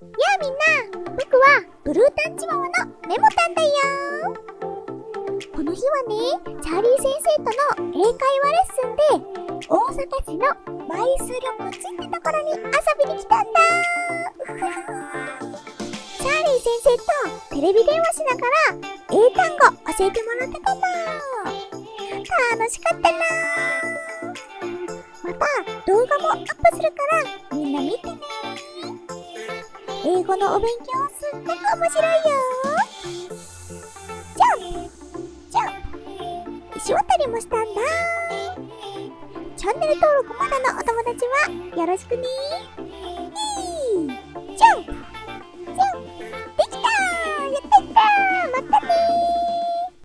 やあみんな、僕はブルータンチワワのメモタンだよこの日はね、チャーリー先生との英会話レッスンで、大阪市のマイス緑地ってところに遊びに来たんだ。チャーリー先生とテレビ電話しながら英単語教えてもらってたの楽しかったな。また動画もアップするからみんな見てね。英語のお勉強すっごく面白いよ。じゃん。じゃん。石渡りもしたんだ。チャンネル登録まだのお友達はよろしくね。